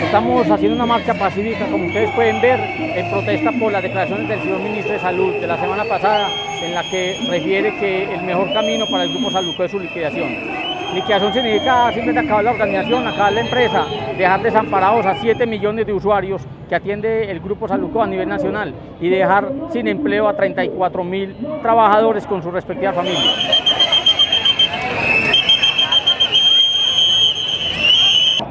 Estamos haciendo una marcha pacífica, como ustedes pueden ver, en protesta por las declaraciones del señor ministro de Salud de la semana pasada, en la que refiere que el mejor camino para el Grupo Salud es su liquidación. Liquidación significa simplemente acabar la organización, acabar la empresa, dejar desamparados a 7 millones de usuarios que atiende el Grupo Saluco a nivel nacional y dejar sin empleo a 34 mil trabajadores con sus respectivas familias.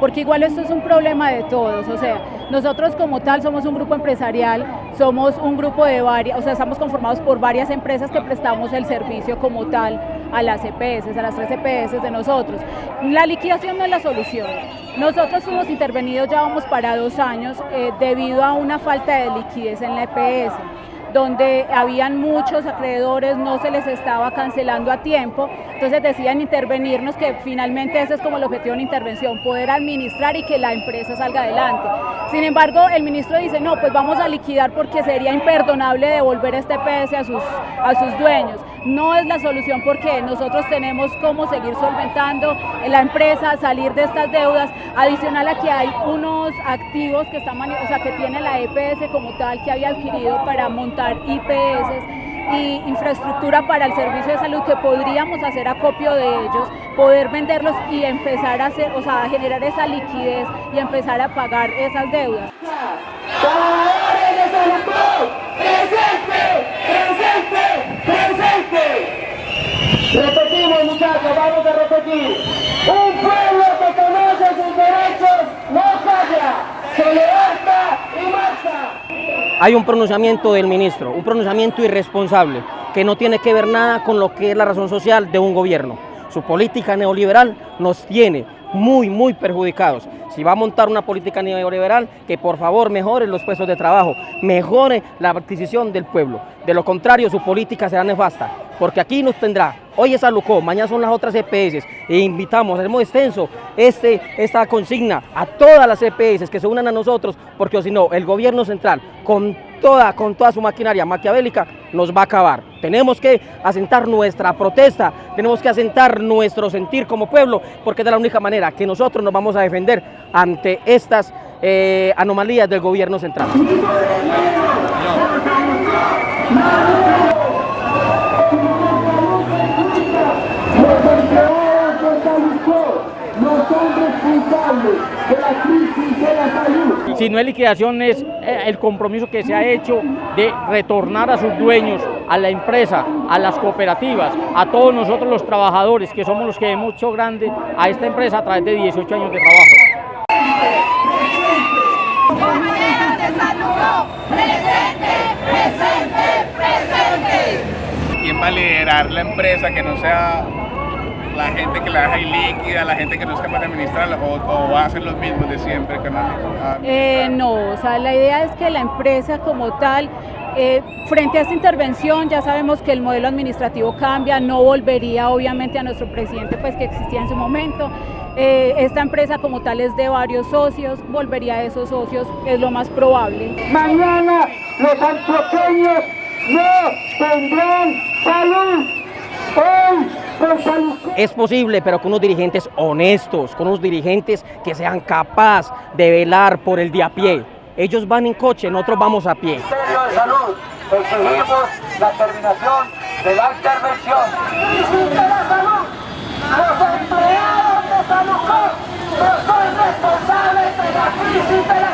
porque igual esto es un problema de todos, o sea, nosotros como tal somos un grupo empresarial, somos un grupo de varias, o sea, estamos conformados por varias empresas que prestamos el servicio como tal a las EPS, a las tres EPS de nosotros. La liquidación no es la solución. Nosotros hemos intervenido ya vamos para dos años eh, debido a una falta de liquidez en la EPS donde habían muchos acreedores, no se les estaba cancelando a tiempo, entonces decían intervenirnos, que finalmente ese es como el objetivo de una intervención, poder administrar y que la empresa salga adelante. Sin embargo, el ministro dice, no, pues vamos a liquidar porque sería imperdonable devolver este PS a sus, a sus dueños. No es la solución porque nosotros tenemos cómo seguir solventando la empresa, salir de estas deudas, adicional a que hay unos activos que, están, o sea, que tiene la EPS como tal que había adquirido para montar IPS y infraestructura para el servicio de salud que podríamos hacer acopio de ellos, poder venderlos y empezar a hacer, o sea, a generar esa liquidez y empezar a pagar esas deudas. ¡Presente! Vamos a repetir. Un pueblo que conoce sus derechos no falla, se levanta y marcha. Hay un pronunciamiento del ministro, un pronunciamiento irresponsable, que no tiene que ver nada con lo que es la razón social de un gobierno. Su política neoliberal nos tiene muy, muy perjudicados. Si va a montar una política neoliberal, que por favor mejore los puestos de trabajo, mejore la adquisición del pueblo. De lo contrario, su política será nefasta, porque aquí nos tendrá, hoy es Alucó, mañana son las otras EPS, e invitamos, hacemos extenso este, esta consigna a todas las EPS que se unan a nosotros, porque si no, el gobierno central, con toda, con toda su maquinaria maquiavélica, nos va a acabar. Tenemos que asentar nuestra protesta, tenemos que asentar nuestro sentir como pueblo, porque es la única manera que nosotros nos vamos a defender ante estas eh, anomalías del gobierno central. Si no es liquidación, es eh, el compromiso que se ha hecho de retornar a sus dueños, a la empresa, a las cooperativas, a todos nosotros los trabajadores, que somos los que hemos hecho grande a esta empresa a través de 18 años de trabajo. ¿Quién va a liderar la empresa que no sea la gente que la deja líquida, la gente que no es capaz de administrarla, o, va a ser los mismos de siempre? Eh, no, o sea, la idea es que la empresa como tal, eh, frente a esta intervención, ya sabemos que el modelo administrativo cambia, no volvería obviamente a nuestro presidente pues que existía en su momento. Eh, esta empresa como tal es de varios socios, volvería a esos socios, es lo más probable. Mañana los antioqueños no tendrán salud. Hoy es posible, pero con unos dirigentes honestos, con unos dirigentes que sean capaces de velar por el de a pie. Ellos van en coche, nosotros vamos a pie. Ministerio de Salud, exigimos la terminación de la intervención. de la salud, los empleados de salud no son responsables de la crisis de la.